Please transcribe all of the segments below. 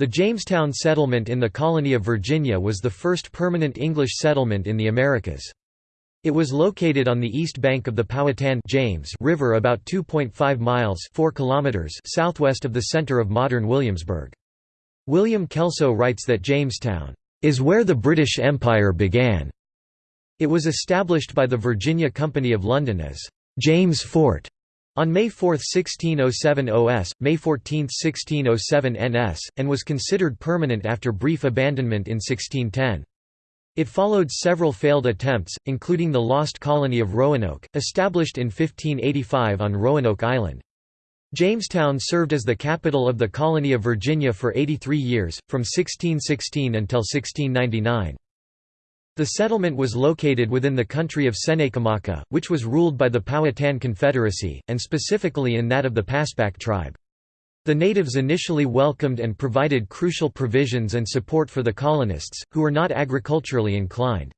The Jamestown settlement in the colony of Virginia was the first permanent English settlement in the Americas. It was located on the east bank of the Powhatan James River about 2.5 miles 4 kilometers southwest of the center of modern Williamsburg. William Kelso writes that Jamestown is where the British Empire began. It was established by the Virginia Company of London as James Fort on May 4, 1607 OS, May 14, 1607 NS, and was considered permanent after brief abandonment in 1610. It followed several failed attempts, including the lost colony of Roanoke, established in 1585 on Roanoke Island. Jamestown served as the capital of the colony of Virginia for 83 years, from 1616 until 1699. The settlement was located within the country of Tsenacommacah, which was ruled by the Powhatan Confederacy, and specifically in that of the Paspahegh tribe. The natives initially welcomed and provided crucial provisions and support for the colonists, who were not agriculturally inclined.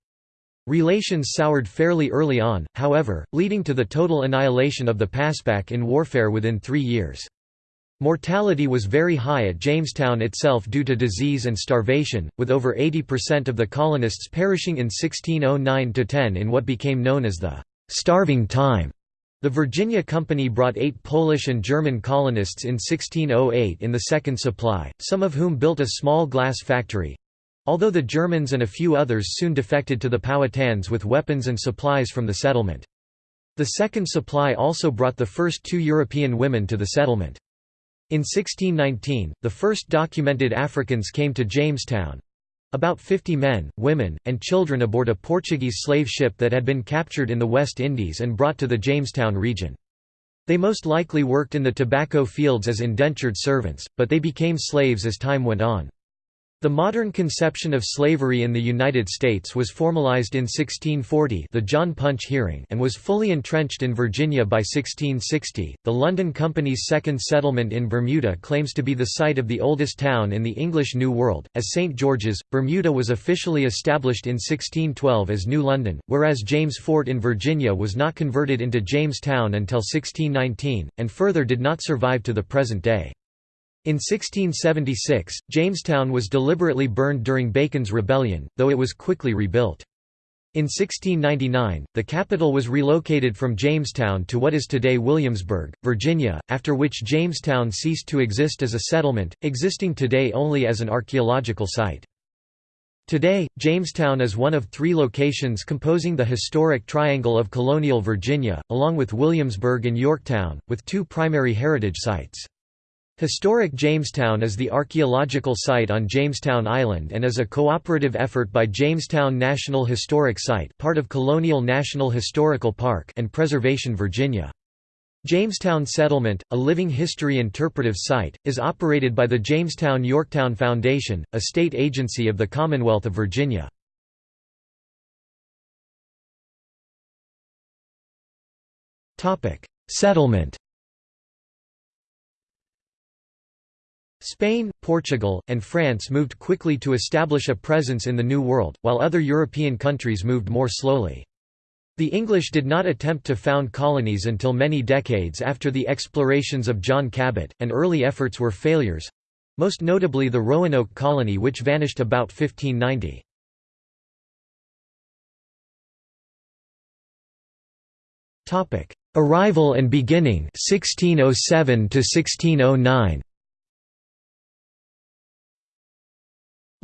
Relations soured fairly early on, however, leading to the total annihilation of the Paspahegh in warfare within three years. Mortality was very high at Jamestown itself due to disease and starvation, with over 80% of the colonists perishing in 1609–10 in what became known as the «starving time». The Virginia Company brought eight Polish and German colonists in 1608 in the second supply, some of whom built a small glass factory—although the Germans and a few others soon defected to the Powhatans with weapons and supplies from the settlement. The second supply also brought the first two European women to the settlement. In 1619, the first documented Africans came to Jamestown—about 50 men, women, and children aboard a Portuguese slave ship that had been captured in the West Indies and brought to the Jamestown region. They most likely worked in the tobacco fields as indentured servants, but they became slaves as time went on. The modern conception of slavery in the United States was formalized in 1640, the John Punch hearing, and was fully entrenched in Virginia by 1660. The London Company's second settlement in Bermuda claims to be the site of the oldest town in the English New World, as St George's. Bermuda was officially established in 1612 as New London, whereas James Fort in Virginia was not converted into Jamestown until 1619, and further did not survive to the present day. In 1676, Jamestown was deliberately burned during Bacon's Rebellion, though it was quickly rebuilt. In 1699, the capital was relocated from Jamestown to what is today Williamsburg, Virginia, after which Jamestown ceased to exist as a settlement, existing today only as an archaeological site. Today, Jamestown is one of three locations composing the historic triangle of colonial Virginia, along with Williamsburg and Yorktown, with two primary heritage sites. Historic Jamestown is the archaeological site on Jamestown Island and is a cooperative effort by Jamestown National Historic Site part of Colonial National Historical Park and Preservation Virginia. Jamestown Settlement, a living history interpretive site, is operated by the Jamestown-Yorktown Foundation, a state agency of the Commonwealth of Virginia. Settlement Spain, Portugal, and France moved quickly to establish a presence in the New World, while other European countries moved more slowly. The English did not attempt to found colonies until many decades after the explorations of John Cabot, and early efforts were failures—most notably the Roanoke colony which vanished about 1590. Arrival and beginning 1607 to 1609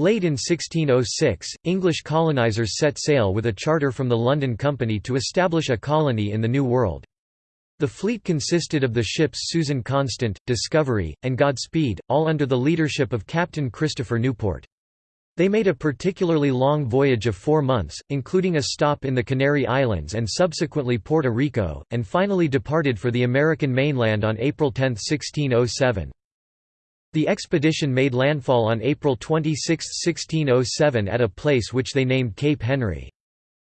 Late in 1606, English colonizers set sail with a charter from the London Company to establish a colony in the New World. The fleet consisted of the ships Susan Constant, Discovery, and Godspeed, all under the leadership of Captain Christopher Newport. They made a particularly long voyage of four months, including a stop in the Canary Islands and subsequently Puerto Rico, and finally departed for the American mainland on April 10, 1607. The expedition made landfall on April 26, 1607 at a place which they named Cape Henry.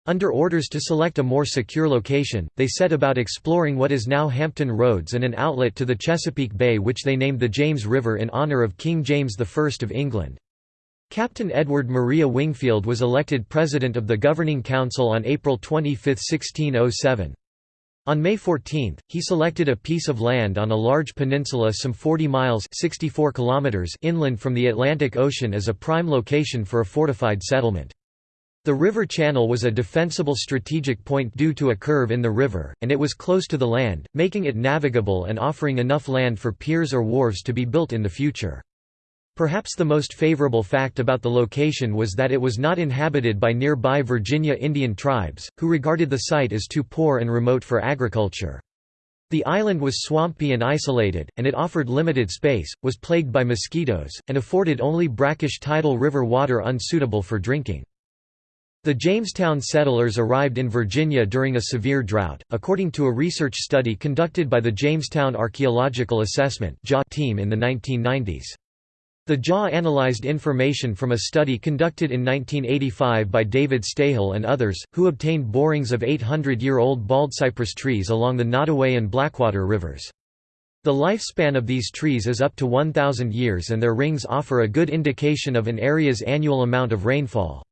Under orders to select a more secure location, they set about exploring what is now Hampton Roads and an outlet to the Chesapeake Bay which they named the James River in honour of King James I of England. Captain Edward Maria Wingfield was elected President of the Governing Council on April 25, 1607. On May 14, he selected a piece of land on a large peninsula some 40 miles 64 kilometers inland from the Atlantic Ocean as a prime location for a fortified settlement. The river channel was a defensible strategic point due to a curve in the river, and it was close to the land, making it navigable and offering enough land for piers or wharves to be built in the future. Perhaps the most favorable fact about the location was that it was not inhabited by nearby Virginia Indian tribes, who regarded the site as too poor and remote for agriculture. The island was swampy and isolated, and it offered limited space, was plagued by mosquitoes, and afforded only brackish tidal river water unsuitable for drinking. The Jamestown settlers arrived in Virginia during a severe drought, according to a research study conducted by the Jamestown Archaeological Assessment team in the 1990s. The JAW analyzed information from a study conducted in 1985 by David Stahle and others, who obtained borings of 800-year-old baldcypress trees along the Nottoway and Blackwater rivers. The lifespan of these trees is up to 1,000 years and their rings offer a good indication of an area's annual amount of rainfall.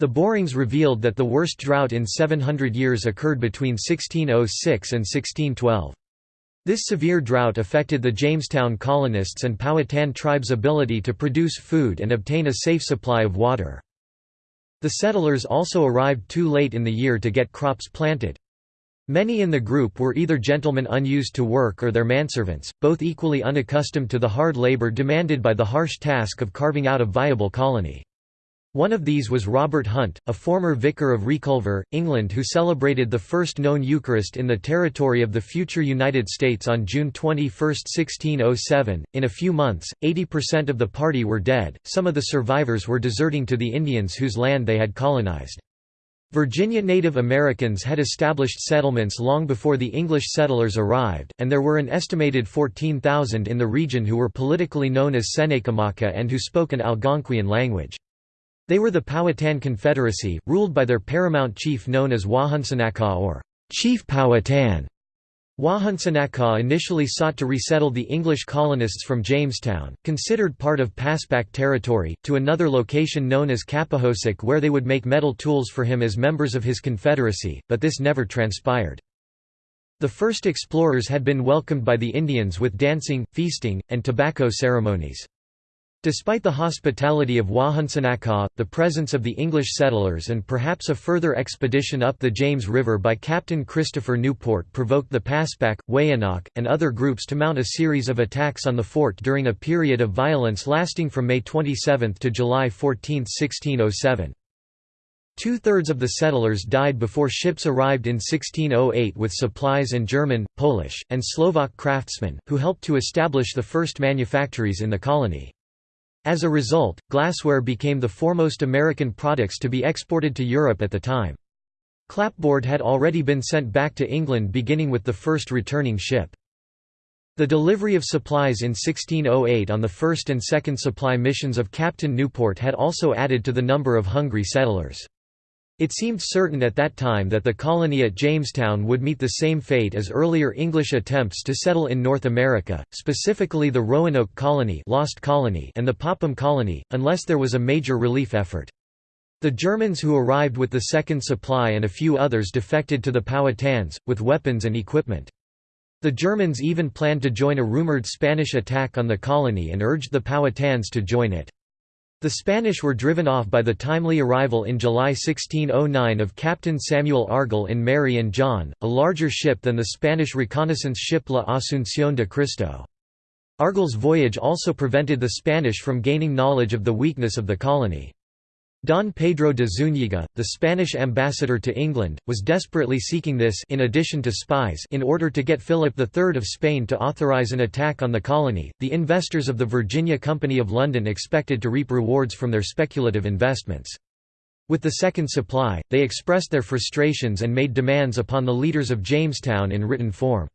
The borings revealed that the worst drought in 700 years occurred between 1606 and 1612. This severe drought affected the Jamestown colonists and Powhatan tribes' ability to produce food and obtain a safe supply of water. The settlers also arrived too late in the year to get crops planted. Many in the group were either gentlemen unused to work or their manservants, both equally unaccustomed to the hard labor demanded by the harsh task of carving out a viable colony. One of these was Robert Hunt, a former vicar of Reculver, England who celebrated the first known Eucharist in the territory of the future United States on June 21, 1607. In a few months, 80% of the party were dead, some of the survivors were deserting to the Indians whose land they had colonized. Virginia Native Americans had established settlements long before the English settlers arrived, and there were an estimated 14,000 in the region who were politically known as Tsenacommacah and who spoke an Algonquian language. They were the Powhatan Confederacy, ruled by their paramount chief known as Wahunsenacah or Chief Powhatan. Wahunsenacah initially sought to resettle the English colonists from Jamestown, considered part of Paspahegh territory, to another location known as Capahosic where they would make metal tools for him as members of his confederacy, but this never transpired. The first explorers had been welcomed by the Indians with dancing, feasting, and tobacco ceremonies. Despite the hospitality of Wahunsenacah, the presence of the English settlers and perhaps a further expedition up the James River by Captain Christopher Newport provoked the Paspahegh, Weyanoke, and other groups to mount a series of attacks on the fort during a period of violence lasting from May 27 to July 14, 1607. Two-thirds of the settlers died before ships arrived in 1608 with supplies and German, Polish, and Slovak craftsmen, who helped to establish the first manufactories in the colony. As a result, glassware became the foremost American products to be exported to Europe at the time. Clapboard had already been sent back to England beginning with the first returning ship. The delivery of supplies in 1608 on the first and second supply missions of Captain Newport had also added to the number of hungry settlers. It seemed certain at that time that the colony at Jamestown would meet the same fate as earlier English attempts to settle in North America, specifically the Roanoke Colony, Lost Colony and the Popham Colony, unless there was a major relief effort. The Germans who arrived with the second supply and a few others defected to the Powhatans, with weapons and equipment. The Germans even planned to join a rumored Spanish attack on the colony and urged the Powhatans to join it. The Spanish were driven off by the timely arrival in July 1609 of Captain Samuel Argall in Mary and John, a larger ship than the Spanish reconnaissance ship La Asunción de Cristo. Argall's voyage also prevented the Spanish from gaining knowledge of the weakness of the colony. Don Pedro de Zúñiga, the Spanish ambassador to England, was desperately seeking this in addition to spies in order to get Philip III of Spain to authorize an attack on the colony. The investors of the Virginia Company of London expected to reap rewards from their speculative investments. With the second supply, they expressed their frustrations and made demands upon the leaders of Jamestown in written form.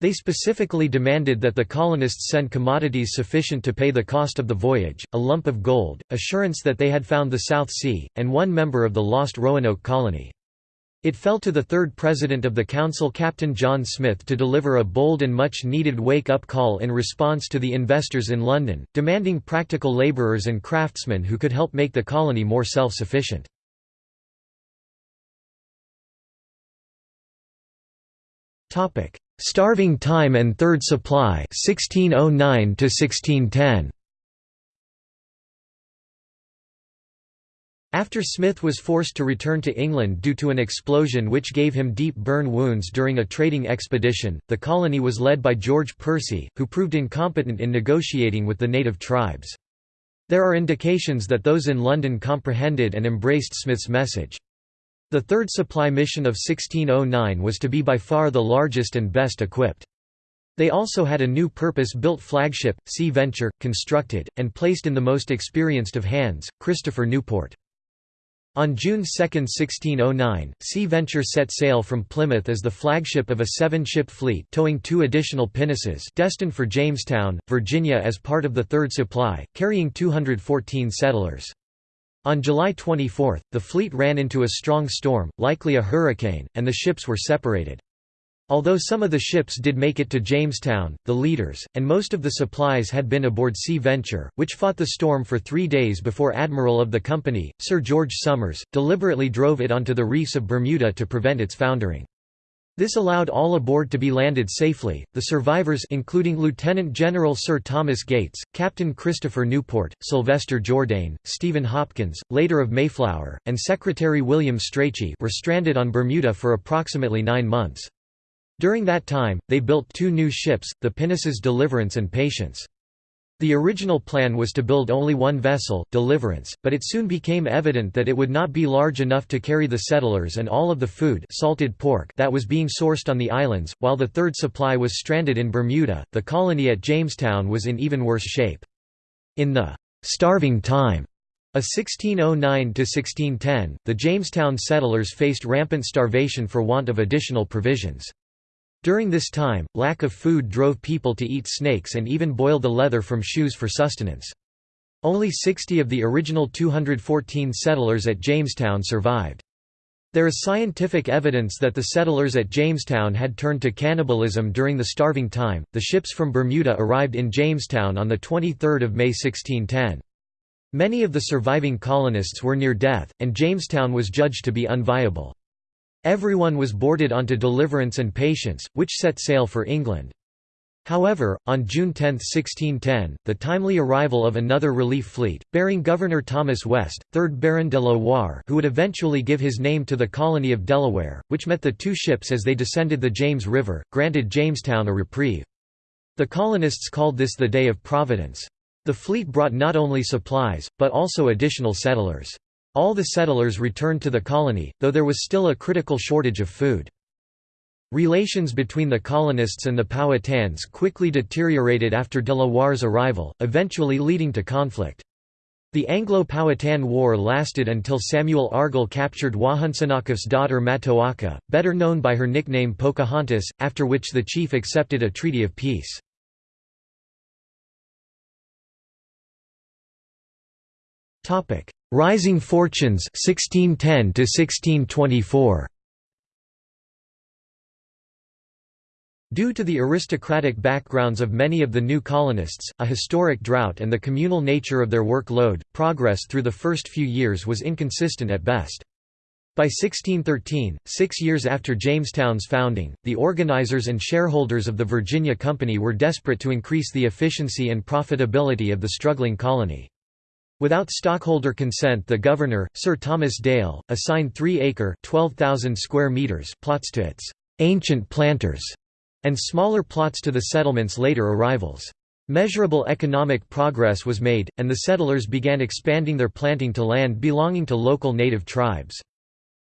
They specifically demanded that the colonists send commodities sufficient to pay the cost of the voyage, a lump of gold, assurance that they had found the South Sea, and one member of the lost Roanoke colony. It fell to the third president of the council Captain John Smith to deliver a bold and much-needed wake-up call in response to the investors in London, demanding practical labourers and craftsmen who could help make the colony more self-sufficient. Starving time and third supply 1609 to 1610 After Smith was forced to return to England due to an explosion which gave him deep burn wounds during a trading expedition, the colony was led by George Percy, who proved incompetent in negotiating with the native tribes. There are indications that those in London comprehended and embraced Smith's message. The third supply mission of 1609 was to be by far the largest and best equipped. They also had a new purpose-built flagship, Sea Venture, constructed, and placed in the most experienced of hands, Christopher Newport. On June 2, 1609, Sea Venture set sail from Plymouth as the flagship of a seven-ship fleet towing two additional pinnaces destined for Jamestown, Virginia as part of the third supply, carrying 214 settlers. On July 24, the fleet ran into a strong storm, likely a hurricane, and the ships were separated. Although some of the ships did make it to Jamestown, the leaders, and most of the supplies had been aboard Sea Venture, which fought the storm for three days before Admiral of the company, Sir George Somers, deliberately drove it onto the reefs of Bermuda to prevent its foundering. This allowed all aboard to be landed safely. The survivors including Lieutenant General Sir Thomas Gates, Captain Christopher Newport, Sylvester Jourdain, Stephen Hopkins, later of Mayflower, and Secretary William Strachey were stranded on Bermuda for approximately 9 months. During that time, they built two new ships, the pinnaces Deliverance and Patience. The original plan was to build only one vessel, Deliverance, but it soon became evident that it would not be large enough to carry the settlers and all of the food salted pork that was being sourced on the islands, while the third supply was stranded in Bermuda. The colony at Jamestown was in even worse shape. In the «starving time» of 1609–1610, the Jamestown settlers faced rampant starvation for want of additional provisions. During this time, lack of food drove people to eat snakes and even boil the leather from shoes for sustenance. Only 60 of the original 214 settlers at Jamestown survived. There is scientific evidence that the settlers at Jamestown had turned to cannibalism during the starving time. The ships from Bermuda arrived in Jamestown on the 23rd of May 1610. Many of the surviving colonists were near death, and Jamestown was judged to be unviable. Everyone was boarded onto Deliverance and Patience, which set sail for England. However, on June 10, 1610, the timely arrival of another relief fleet, bearing Governor Thomas West, 3rd Baron de la Warr who would eventually give his name to the colony of Delaware, which met the two ships as they descended the James River, granted Jamestown a reprieve. The colonists called this the Day of Providence. The fleet brought not only supplies, but also additional settlers. All the settlers returned to the colony, though there was still a critical shortage of food. Relations between the colonists and the Powhatans quickly deteriorated after De la Warr's arrival, eventually leading to conflict. The Anglo-Powhatan War lasted until Samuel Argall captured Wahunsonaco's daughter Matoaka, better known by her nickname Pocahontas, after which the chief accepted a treaty of peace. Rising fortunes 1610 to 1624 Due to the aristocratic backgrounds of many of the new colonists, a historic drought and the communal nature of their workload, progress through the first few years was inconsistent at best. By 1613, six years after Jamestown's founding, the organizers and shareholders of the Virginia Company were desperate to increase the efficiency and profitability of the struggling colony. Without stockholder consent the governor, Sir Thomas Dale, assigned 3-acre square meters plots to its «ancient planters» and smaller plots to the settlement's later arrivals. Measurable economic progress was made, and the settlers began expanding their planting to land belonging to local native tribes.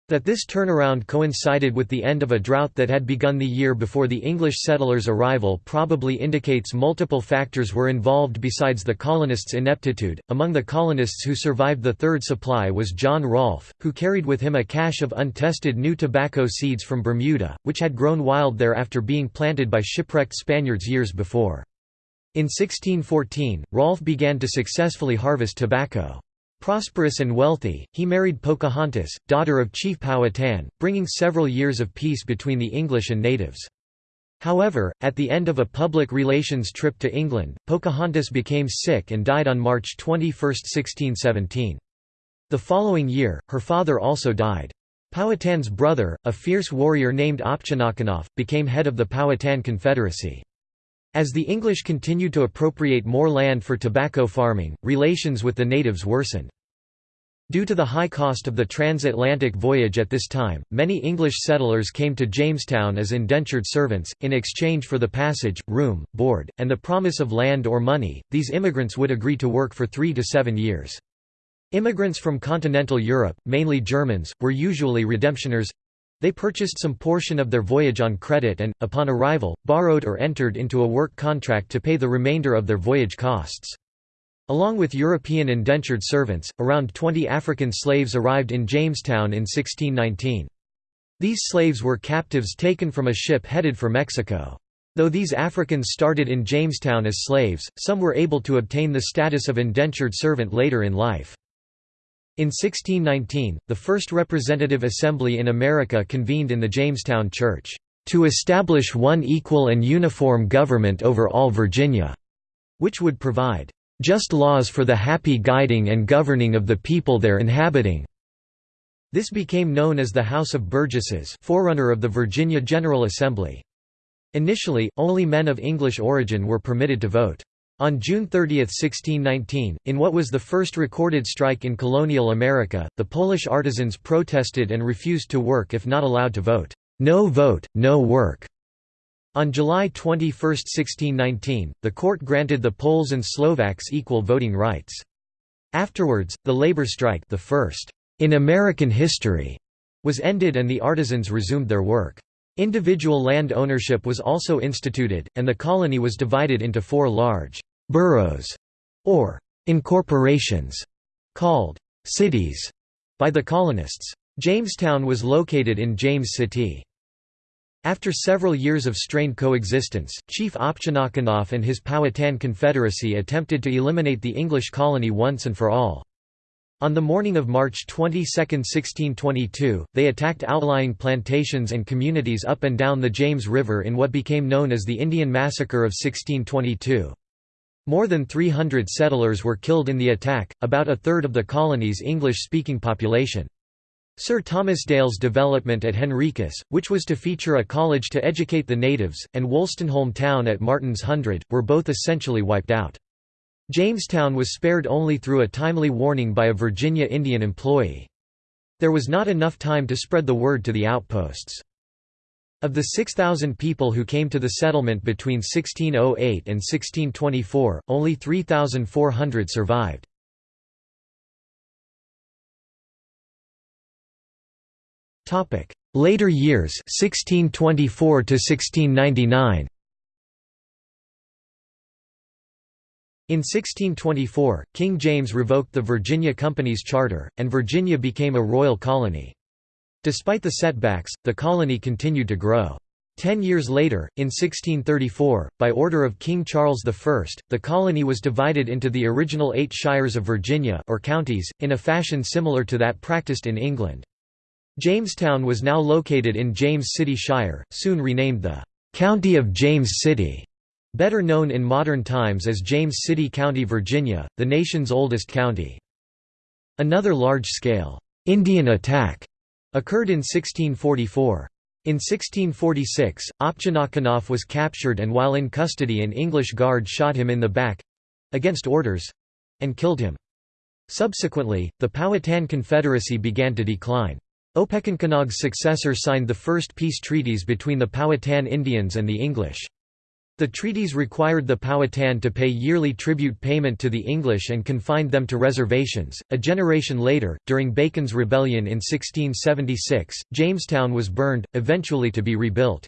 That this turnaround coincided with the end of a drought that had begun the year before the English settlers' arrival probably indicates multiple factors were involved besides the colonists' ineptitude. Among the colonists who survived the third supply was John Rolfe, who carried with him a cache of untested new tobacco seeds from Bermuda, which had grown wild there after being planted by shipwrecked Spaniards years before. In 1614, Rolfe began to successfully harvest tobacco. Prosperous and wealthy, he married Pocahontas, daughter of Chief Powhatan, bringing several years of peace between the English and natives. However, at the end of a public relations trip to England, Pocahontas became sick and died on March 21, 1617. The following year, her father also died. Powhatan's brother, a fierce warrior named Opechancanough, became head of the Powhatan Confederacy. As the English continued to appropriate more land for tobacco farming, relations with the natives worsened. Due to the high cost of the transatlantic voyage at this time, many English settlers came to Jamestown as indentured servants, in exchange for the passage, room, board, and the promise of land or money. These immigrants would agree to work for three to seven years. Immigrants from continental Europe, mainly Germans, were usually redemptioners they purchased some portion of their voyage on credit and, upon arrival, borrowed or entered into a work contract to pay the remainder of their voyage costs. Along with European indentured servants, around 20 African slaves arrived in Jamestown in 1619. These slaves were captives taken from a ship headed for Mexico. Though these Africans started in Jamestown as slaves, some were able to obtain the status of indentured servant later in life. In 1619, the first representative assembly in America convened in the Jamestown Church, "...to establish one equal and uniform government over all Virginia," which would provide, "...just laws for the happy guiding and governing of the people there inhabiting." This became known as the House of Burgesses forerunner of the Virginia General Assembly. Initially, only men of English origin were permitted to vote. On June 30, 1619, in what was the first recorded strike in colonial America, the Polish artisans protested and refused to work if not allowed to vote. No vote, no work. On July 21, 1619, the court granted the Poles and Slovaks equal voting rights. Afterwards, the labor strike the first in American history was ended and the artisans resumed their work. Individual land ownership was also instituted, and the colony was divided into four large «boroughs» or «incorporations» called «cities» by the colonists. Jamestown was located in James City. After several years of strained coexistence, Chief Opechancanough and his Powhatan Confederacy attempted to eliminate the English colony once and for all. On the morning of March 22, 1622, they attacked outlying plantations and communities up and down the James River in what became known as the Indian Massacre of 1622. More than 300 settlers were killed in the attack, about a third of the colony's English-speaking population. Sir Thomas Dale's development at Henricus, which was to feature a college to educate the natives, and Wolstenholme town at Martin's Hundred, were both essentially wiped out. Jamestown was spared only through a timely warning by a Virginia Indian employee. There was not enough time to spread the word to the outposts. Of the 6,000 people who came to the settlement between 1608 and 1624, only 3,400 survived. Later years 1624 to 1699 In 1624, King James revoked the Virginia Company's charter, and Virginia became a royal colony. Despite the setbacks, the colony continued to grow. Ten years later, in 1634, by order of King Charles I, the colony was divided into the original eight shires of Virginia or counties, in a fashion similar to that practiced in England. Jamestown was now located in James City Shire, soon renamed the «County of James City». Better known in modern times as James City County, Virginia, the nation's oldest county. Another large-scale Indian attack occurred in 1644. In 1646, Opechancanough was captured and while in custody an English guard shot him in the back—against orders—and killed him. Subsequently, the Powhatan Confederacy began to decline. Opechancanough's successor signed the first peace treaties between the Powhatan Indians and the English. The treaties required the Powhatan to pay yearly tribute payment to the English and confined them to reservations. A generation later, during Bacon's Rebellion in 1676, Jamestown was burned, eventually to be rebuilt.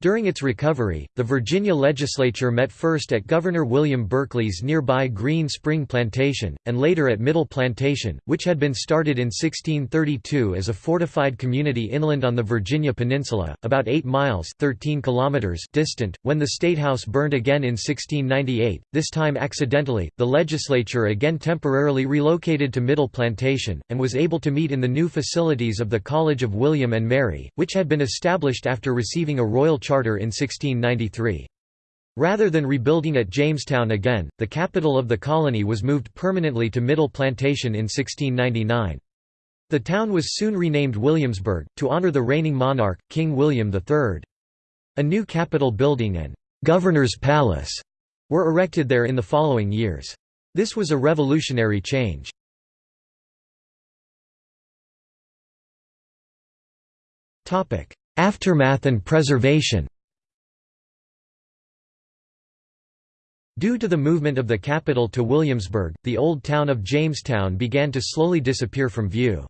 During its recovery, the Virginia legislature met first at Governor William Berkeley's nearby Green Spring Plantation, and later at Middle Plantation, which had been started in 1632 as a fortified community inland on the Virginia Peninsula, about 8 miles 13 kilometers distant. When the Statehouse burned again in 1698, this time accidentally, the legislature again temporarily relocated to Middle Plantation, and was able to meet in the new facilities of the College of William and Mary, which had been established after receiving a royal charter in 1693. Rather than rebuilding at Jamestown again, the capital of the colony was moved permanently to Middle Plantation in 1699. The town was soon renamed Williamsburg, to honor the reigning monarch, King William III. A new Capitol building and «Governor's Palace» were erected there in the following years. This was a revolutionary change. Aftermath and preservation Due to the movement of the capital to Williamsburg, the old town of Jamestown began to slowly disappear from view.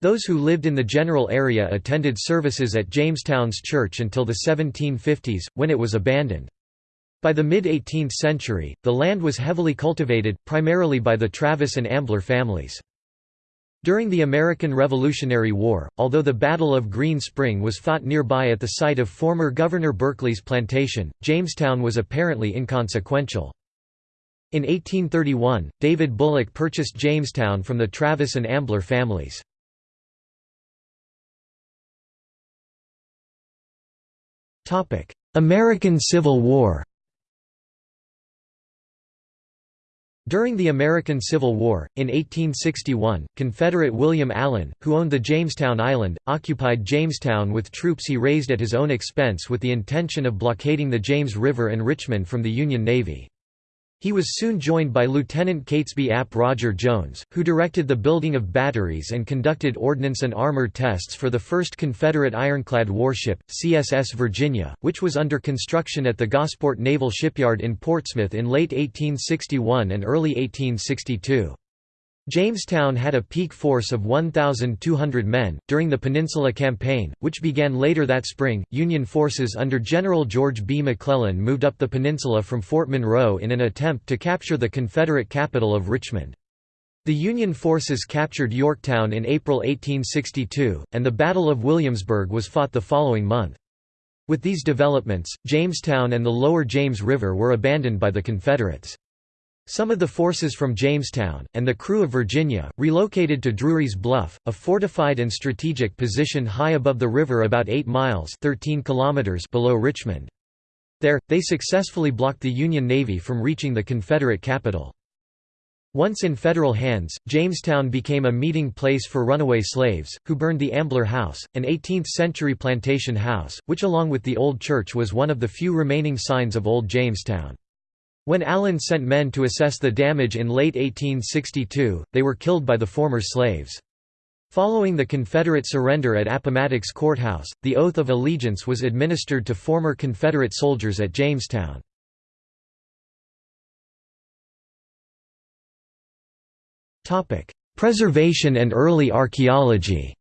Those who lived in the general area attended services at Jamestown's church until the 1750s, when it was abandoned. By the mid-18th century, the land was heavily cultivated, primarily by the Travis and Ambler families. During the American Revolutionary War, although the Battle of Green Spring was fought nearby at the site of former Governor Berkeley's plantation, Jamestown was apparently inconsequential. In 1831, David Bullock purchased Jamestown from the Travis and Ambler families. American Civil War During the American Civil War, in 1861, Confederate William Allen, who owned the Jamestown Island, occupied Jamestown with troops he raised at his own expense with the intention of blockading the James River and Richmond from the Union Navy. He was soon joined by Lieutenant Catesby Ap Roger Jones, who directed the building of batteries and conducted ordnance and armor tests for the first Confederate ironclad warship, CSS Virginia, which was under construction at the Gosport Naval Shipyard in Portsmouth in late 1861 and early 1862. Jamestown had a peak force of 1,200 men. During the Peninsula Campaign, which began later that spring, Union forces under General George B. McClellan moved up the peninsula from Fort Monroe in an attempt to capture the Confederate capital of Richmond. The Union forces captured Yorktown in April 1862, and the Battle of Williamsburg was fought the following month. With these developments, Jamestown and the lower James River were abandoned by the Confederates. Some of the forces from Jamestown, and the crew of Virginia, relocated to Drewry's Bluff, a fortified and strategic position high above the river about 8 miles 13 kilometers below Richmond. There, they successfully blocked the Union Navy from reaching the Confederate capital. Once in federal hands, Jamestown became a meeting place for runaway slaves, who burned the Ambler House, an 18th-century plantation house, which along with the Old Church was one of the few remaining signs of Old Jamestown. When Allen sent men to assess the damage in late 1862, they were killed by the former slaves. Following the Confederate surrender at Appomattox Courthouse, the oath of allegiance was administered to former Confederate soldiers at Jamestown. Preservation and early archaeology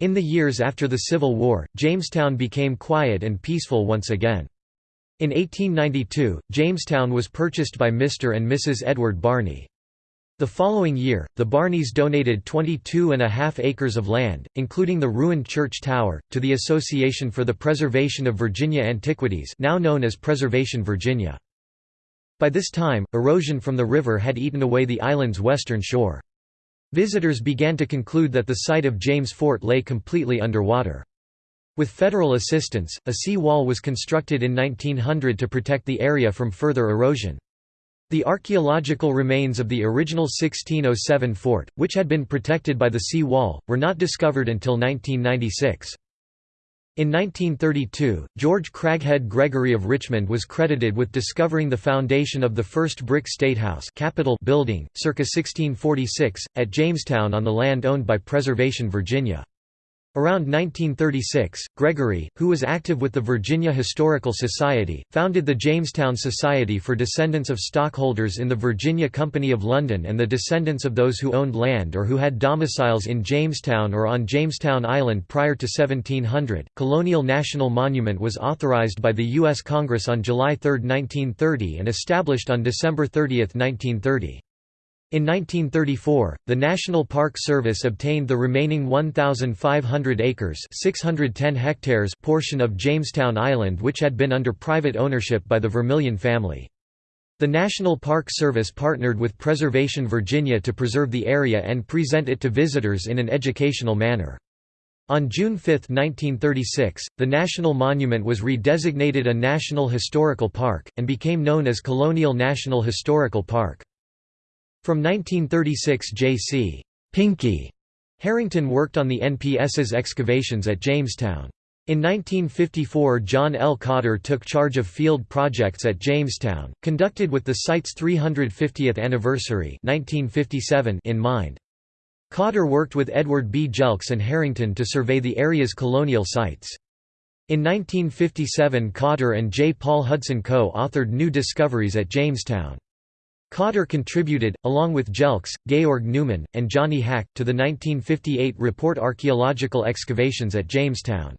In the years after the Civil War, Jamestown became quiet and peaceful once again. In 1892, Jamestown was purchased by Mr. and Mrs. Edward Barney. The following year, the Barneys donated 22 and a half acres of land, including the ruined church tower, to the Association for the Preservation of Virginia Antiquities now known as Preservation Virginia. By this time, erosion from the river had eaten away the island's western shore. Visitors began to conclude that the site of James Fort lay completely underwater. With federal assistance, a sea wall was constructed in 1900 to protect the area from further erosion. The archaeological remains of the original 1607 fort, which had been protected by the sea wall, were not discovered until 1996. In 1932, George Craghead Gregory of Richmond was credited with discovering the foundation of the first brick statehouse Capitol building, circa 1646, at Jamestown on the land owned by Preservation Virginia. Around 1936, Gregory, who was active with the Virginia Historical Society, founded the Jamestown Society for descendants of stockholders in the Virginia Company of London and the descendants of those who owned land or who had domiciles in Jamestown or on Jamestown Island prior to 1700. Colonial National Monument was authorized by the U.S. Congress on July 3, 1930 and established on December 30, 1930. In 1934, the National Park Service obtained the remaining 1,500 acres 610 hectares portion of Jamestown Island which had been under private ownership by the Vermilion family. The National Park Service partnered with Preservation Virginia to preserve the area and present it to visitors in an educational manner. On June 5, 1936, the National Monument was redesignated a National Historical Park, and became known as Colonial National Historical Park. From 1936 J.C. Pinky Harrington worked on the NPS's excavations at Jamestown. In 1954 John L. Cotter took charge of field projects at Jamestown, conducted with the site's 350th anniversary 1957 in mind. Cotter worked with Edward B. Jelks and Harrington to survey the area's colonial sites. In 1957 Cotter and J. Paul Hudson co-authored New Discoveries at Jamestown. Cotter contributed, along with Jelks, Georg Neumann, and Johnny Hack, to the 1958 report Archaeological Excavations at Jamestown.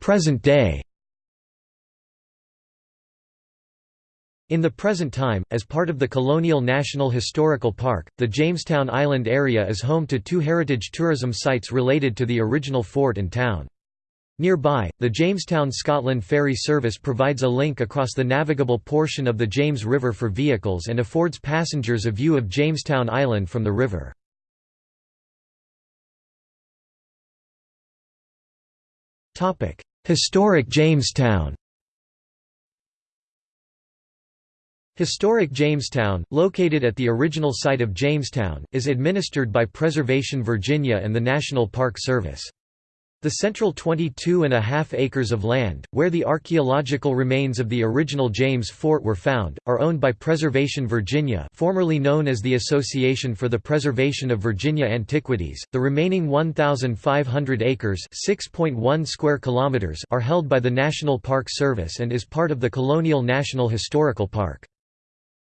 Present day In the present time, as part of the Colonial National Historical Park, the Jamestown Island area is home to two heritage tourism sites related to the original fort and town. Nearby, the Jamestown Scotland Ferry Service provides a link across the navigable portion of the James River for vehicles and affords passengers a view of Jamestown Island from the river. Historic Jamestown Historic Jamestown, located at the original site of Jamestown, is administered by Preservation Virginia and the National Park Service. The central 22.5 acres of land, where the archaeological remains of the original James Fort were found, are owned by Preservation Virginia formerly known as the Association for the Preservation of Virginia Antiquities. The remaining 1,500 acres square kilometers are held by the National Park Service and is part of the Colonial National Historical Park.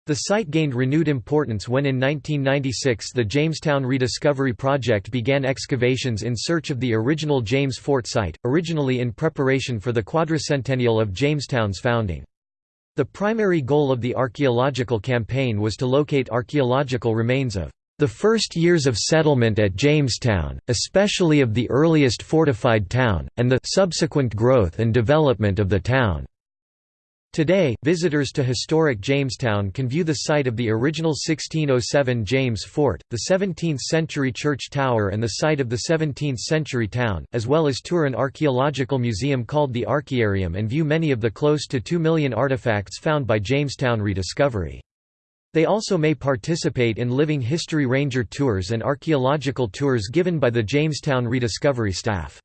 The site gained renewed importance when in 1996 the Jamestown Rediscovery Project began excavations in search of the original James Fort site, originally in preparation for the quadricentennial of Jamestown's founding. The primary goal of the archaeological campaign was to locate archaeological remains of the first years of settlement at Jamestown, especially of the earliest fortified town, and the subsequent growth and development of the town. Today, visitors to historic Jamestown can view the site of the original 1607 James Fort, the 17th-century church tower and the site of the 17th-century town, as well as tour an archaeological museum called the Archaearium and view many of the close to 2 million artifacts found by Jamestown rediscovery. They also may participate in living history ranger tours and archaeological tours given by the Jamestown rediscovery staff.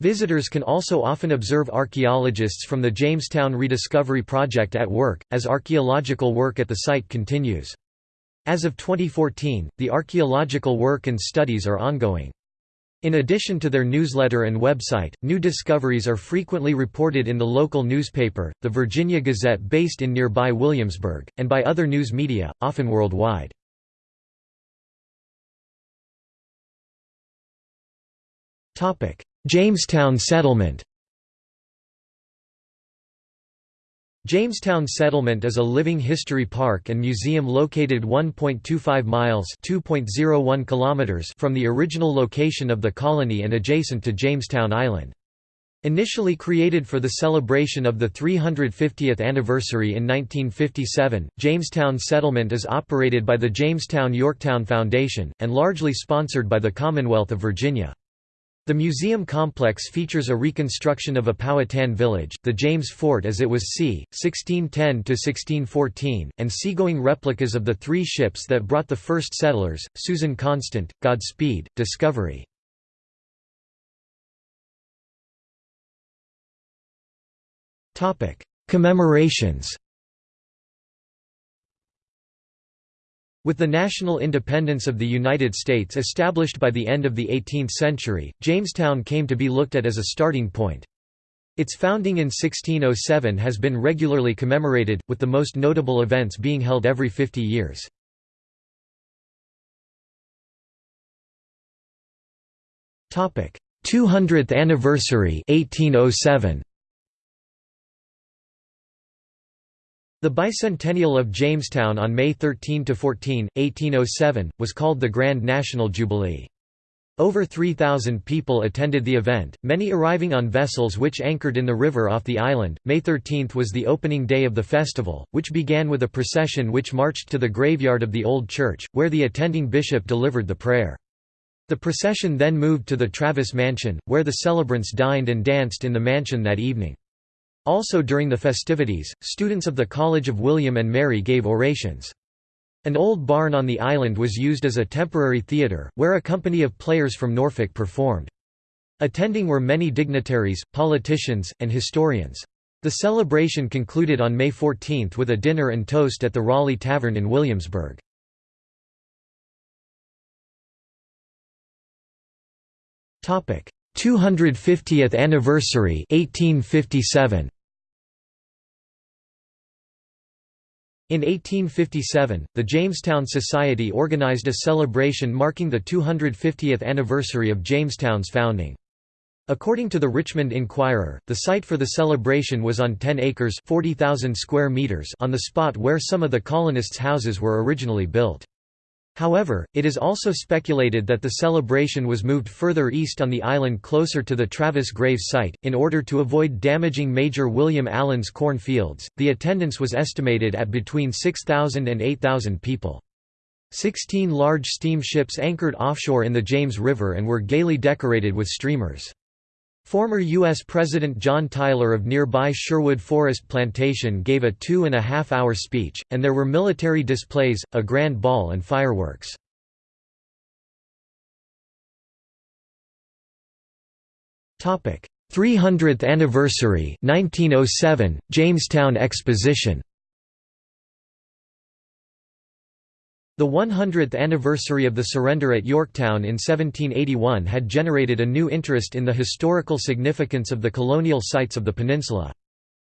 Visitors can also often observe archaeologists from the Jamestown Rediscovery Project at work, as archaeological work at the site continues. As of 2014, the archaeological work and studies are ongoing. In addition to their newsletter and website, new discoveries are frequently reported in the local newspaper, the Virginia Gazette based in nearby Williamsburg, and by other news media, often worldwide. Jamestown Settlement Jamestown Settlement is a living history park and museum located 1.25 miles (2.01 kilometers) from the original location of the colony and adjacent to Jamestown Island. Initially created for the celebration of the 350th anniversary in 1957, Jamestown Settlement is operated by the Jamestown-Yorktown Foundation, and largely sponsored by the Commonwealth of Virginia. The museum complex features a reconstruction of a Powhatan village, the James Fort as it was c. 1610–1614, and seagoing replicas of the three ships that brought the first settlers, Susan Constant, Godspeed, Discovery. Commemorations With the national independence of the United States established by the end of the 18th century, Jamestown came to be looked at as a starting point. Its founding in 1607 has been regularly commemorated, with the most notable events being held every 50 years. Topic: 200th anniversary 1807. The bicentennial of Jamestown on May 13–14, 1807, was called the Grand National Jubilee. Over 3,000 people attended the event, many arriving on vessels which anchored in the river off the island. May 13 was the opening day of the festival, which began with a procession which marched to the graveyard of the Old Church, where the attending bishop delivered the prayer. The procession then moved to the Travis Mansion, where the celebrants dined and danced in the mansion that evening. Also during the festivities, students of the College of William and Mary gave orations. An old barn on the island was used as a temporary theatre, where a company of players from Norfolk performed. Attending were many dignitaries, politicians, and historians. The celebration concluded on May 14 with a dinner and toast at the Raleigh Tavern in Williamsburg. Topic: 250th anniversary 1857. In 1857, the Jamestown Society organized a celebration marking the 250th anniversary of Jamestown's founding. According to the Richmond Enquirer, the site for the celebration was on 10 acres 40,000 square meters on the spot where some of the colonists' houses were originally built. However, it is also speculated that the celebration was moved further east on the island closer to the Travis Graves site, in order to avoid damaging Major William Allen's corn fields. The attendance was estimated at between 6,000 and 8,000 people. Sixteen large steamships anchored offshore in the James River and were gaily decorated with streamers. Former U.S. President John Tyler of nearby Sherwood Forest Plantation gave a two-and-a-half-hour speech, and there were military displays, a grand ball and fireworks. Topic: 300th anniversary 1907 Jamestown Exposition The 100th anniversary of the surrender at Yorktown in 1781 had generated a new interest in the historical significance of the colonial sites of the peninsula.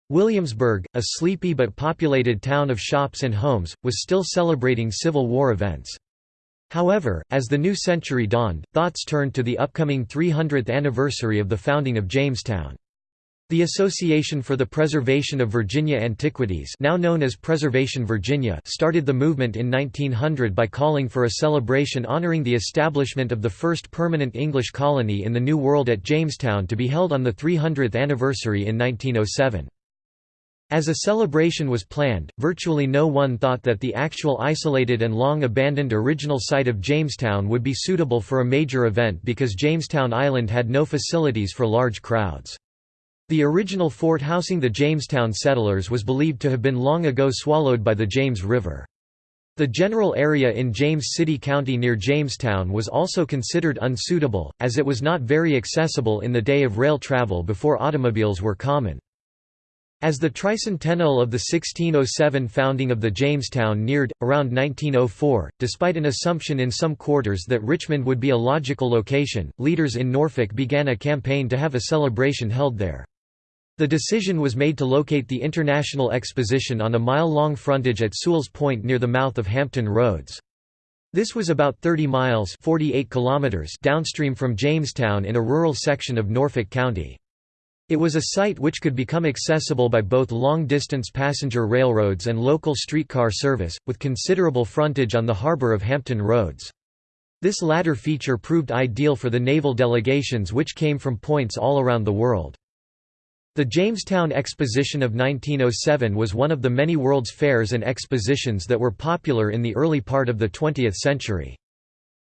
Williamsburg, a sleepy but populated town of shops and homes, was still celebrating Civil War events. However, as the new century dawned, thoughts turned to the upcoming 300th anniversary of the founding of Jamestown. The Association for the Preservation of Virginia Antiquities now known as Preservation Virginia started the movement in 1900 by calling for a celebration honoring the establishment of the first permanent English colony in the New World at Jamestown to be held on the 300th anniversary in 1907. As a celebration was planned, virtually no one thought that the actual isolated and long abandoned original site of Jamestown would be suitable for a major event because Jamestown Island had no facilities for large crowds. The original fort housing the Jamestown settlers was believed to have been long ago swallowed by the James River. The general area in James City County near Jamestown was also considered unsuitable, as it was not very accessible in the day of rail travel before automobiles were common. As the tricentennial of the 1607 founding of the Jamestown neared, around 1904, despite an assumption in some quarters that Richmond would be a logical location, leaders in Norfolk began a campaign to have a celebration held there. The decision was made to locate the International Exposition on a mile-long frontage at Sewell's Point near the mouth of Hampton Roads. This was about 30 miles 48 kilometers downstream from Jamestown in a rural section of Norfolk County. It was a site which could become accessible by both long-distance passenger railroads and local streetcar service, with considerable frontage on the harbor of Hampton Roads. This latter feature proved ideal for the naval delegations which came from points all around the world. The Jamestown Exposition of 1907 was one of the many World's Fairs and expositions that were popular in the early part of the 20th century.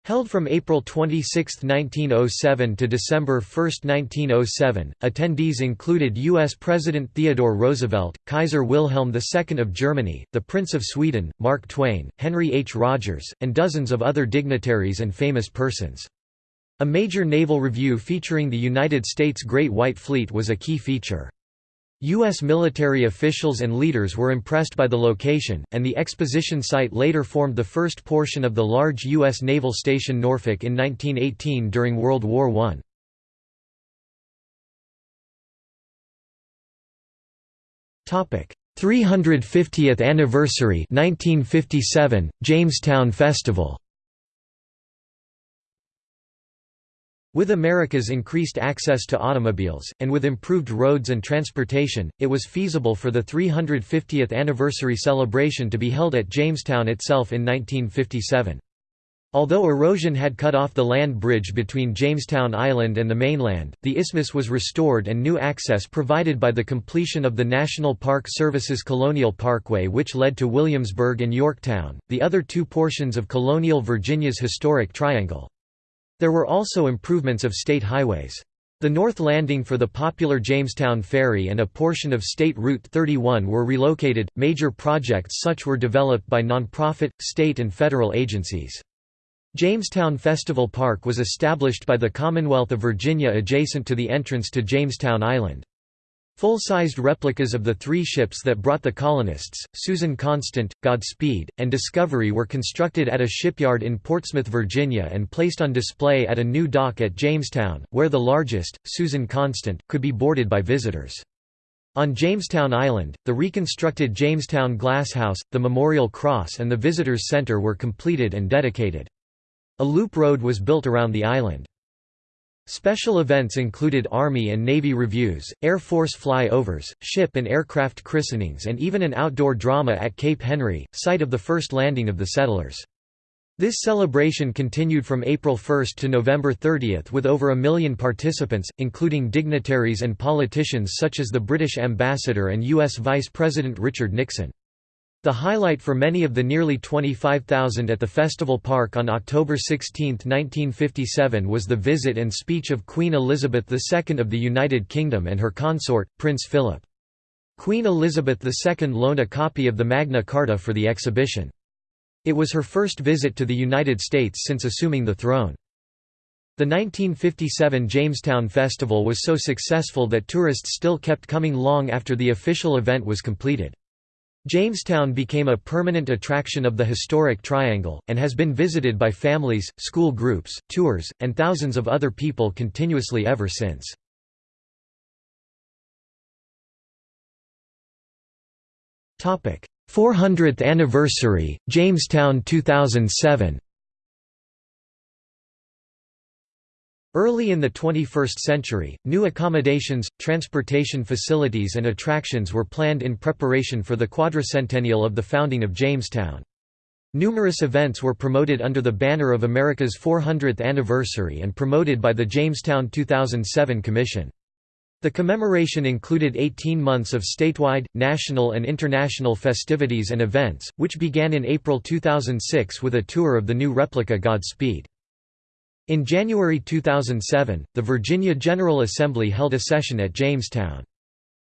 Held from April 26, 1907 to December 1, 1907, attendees included U.S. President Theodore Roosevelt, Kaiser Wilhelm II of Germany, the Prince of Sweden, Mark Twain, Henry H. Rogers, and dozens of other dignitaries and famous persons. A major naval review featuring the United States Great White Fleet was a key feature. U.S. military officials and leaders were impressed by the location, and the exposition site later formed the first portion of the large U.S. naval station Norfolk in 1918 during World War I. Topic 350th anniversary 1957 Jamestown Festival With America's increased access to automobiles, and with improved roads and transportation, it was feasible for the 350th anniversary celebration to be held at Jamestown itself in 1957. Although erosion had cut off the land bridge between Jamestown Island and the mainland, the isthmus was restored and new access provided by the completion of the National Park Service's Colonial Parkway which led to Williamsburg and Yorktown, the other two portions of colonial Virginia's historic triangle. There were also improvements of state highways. The north landing for the popular Jamestown Ferry and a portion of State Route 31 were relocated. Major projects such were developed by nonprofit, state, and federal agencies. Jamestown Festival Park was established by the Commonwealth of Virginia adjacent to the entrance to Jamestown Island. Full-sized replicas of the three ships that brought the colonists, Susan Constant, Godspeed, and Discovery were constructed at a shipyard in Portsmouth, Virginia and placed on display at a new dock at Jamestown, where the largest, Susan Constant, could be boarded by visitors. On Jamestown Island, the reconstructed Jamestown Glass House, the Memorial Cross and the Visitors Center were completed and dedicated. A loop road was built around the island. Special events included Army and Navy reviews, Air Force fly-overs, ship and aircraft christenings and even an outdoor drama at Cape Henry, site of the first landing of the settlers. This celebration continued from April 1 to November 30 with over a million participants, including dignitaries and politicians such as the British ambassador and U.S. Vice President Richard Nixon. The highlight for many of the nearly 25,000 at the festival park on October 16, 1957 was the visit and speech of Queen Elizabeth II of the United Kingdom and her consort, Prince Philip. Queen Elizabeth II loaned a copy of the Magna Carta for the exhibition. It was her first visit to the United States since assuming the throne. The 1957 Jamestown Festival was so successful that tourists still kept coming long after the official event was completed. Jamestown became a permanent attraction of the historic Triangle, and has been visited by families, school groups, tours, and thousands of other people continuously ever since. Topic: 400th anniversary, Jamestown 2007. Early in the 21st century, new accommodations, transportation facilities and attractions were planned in preparation for the quadricentennial of the founding of Jamestown. Numerous events were promoted under the banner of America's 400th anniversary and promoted by the Jamestown 2007 Commission. The commemoration included 18 months of statewide, national and international festivities and events, which began in April 2006 with a tour of the new replica Godspeed. In January 2007, the Virginia General Assembly held a session at Jamestown.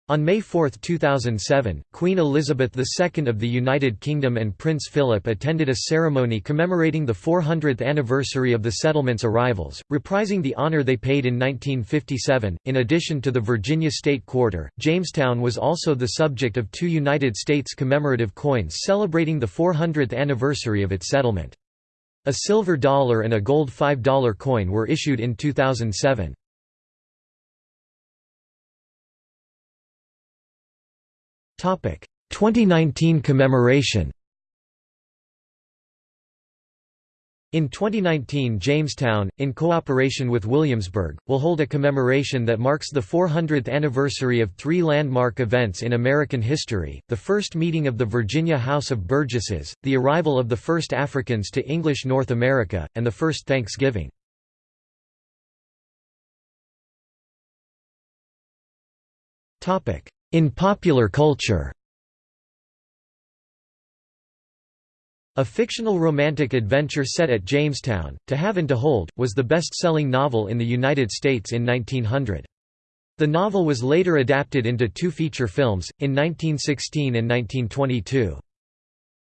On May 4, 2007, Queen Elizabeth II of the United Kingdom and Prince Philip attended a ceremony commemorating the 400th anniversary of the settlement's arrivals, reprising the honor they paid in 1957. In addition to the Virginia State Quarter, Jamestown was also the subject of two United States commemorative coins celebrating the 400th anniversary of its settlement. A silver dollar and a gold $5 coin were issued in 2007. Topic: 2019 commemoration. In 2019 Jamestown, in cooperation with Williamsburg, will hold a commemoration that marks the 400th anniversary of three landmark events in American history, the first meeting of the Virginia House of Burgesses, the arrival of the first Africans to English North America, and the first Thanksgiving. In popular culture A fictional romantic adventure set at Jamestown, To Have and to Hold, was the best-selling novel in the United States in 1900. The novel was later adapted into two feature films, in 1916 and 1922.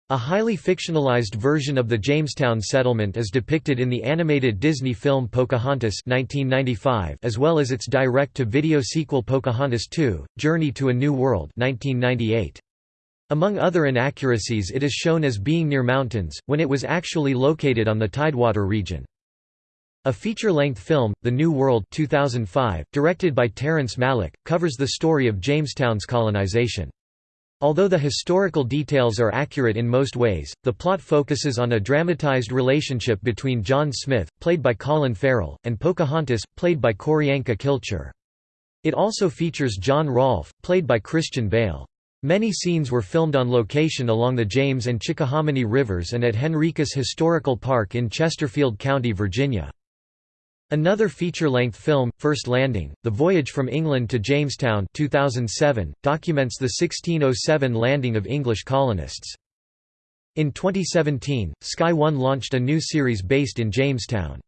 A highly fictionalized version of the Jamestown settlement is depicted in the animated Disney film Pocahontas 1995 as well as its direct-to-video sequel Pocahontas 2, Journey to a New World 1998. Among other inaccuracies it is shown as being near mountains, when it was actually located on the Tidewater region. A feature-length film, The New World 2005, directed by Terrence Malick, covers the story of Jamestown's colonization. Although the historical details are accurate in most ways, the plot focuses on a dramatized relationship between John Smith, played by Colin Farrell, and Pocahontas, played by Q'orianka Kilcher. It also features John Rolfe, played by Christian Bale. Many scenes were filmed on location along the James and Chickahominy rivers and at Henricus Historical Park in Chesterfield County, Virginia. Another feature-length film, First Landing, The Voyage from England to Jamestown 2007, documents the 1607 landing of English colonists. In 2017, Sky One launched a new series based in Jamestown.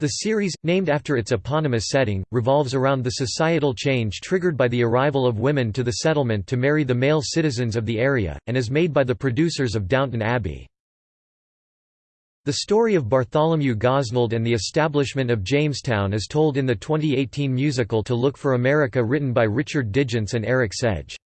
The series, named after its eponymous setting, revolves around the societal change triggered by the arrival of women to the settlement to marry the male citizens of the area, and is made by the producers of Downton Abbey. The story of Bartholomew Gosnold and the establishment of Jamestown is told in the 2018 musical To Look for America written by Richard Digance and Eric Sedge.